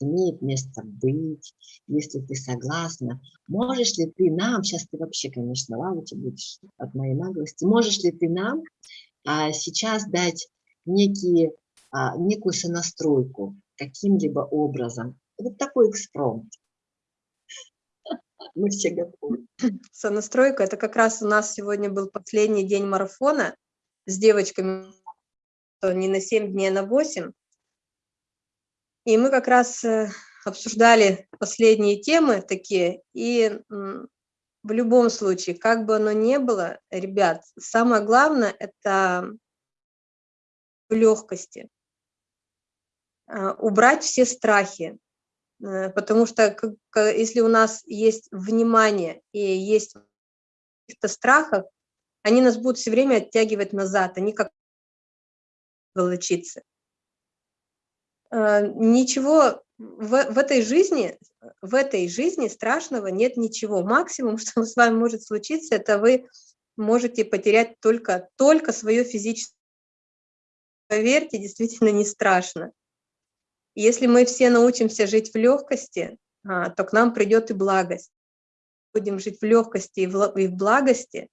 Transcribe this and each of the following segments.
имеет место быть, если ты согласна. Можешь ли ты нам, сейчас ты вообще, конечно, лавочка будешь от моей наглости, можешь ли ты нам а, сейчас дать некие, а, некую сонастройку каким-либо образом? Вот такой экспромт. Мы все готовы. Сонастройка, это как раз у нас сегодня был последний день марафона с девочками, не на 7 дней, а на 8. И мы как раз э, обсуждали последние темы такие, и в любом случае, как бы оно ни было, ребят, самое главное – это в легкости. А, убрать все страхи, э, потому что если у нас есть внимание и есть каких-то страхов, они нас будут все время оттягивать назад, они как волочиться. Э, ничего в, в этой жизни, в этой жизни страшного нет ничего. Максимум, что с вами может случиться, это вы можете потерять только, только свое физическое. Поверьте, действительно не страшно. Если мы все научимся жить в легкости, а, то к нам придет и благость. Будем жить в легкости и в благости,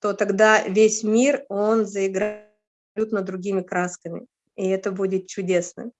то тогда весь мир, он заиграет абсолютно другими красками. И это будет чудесно.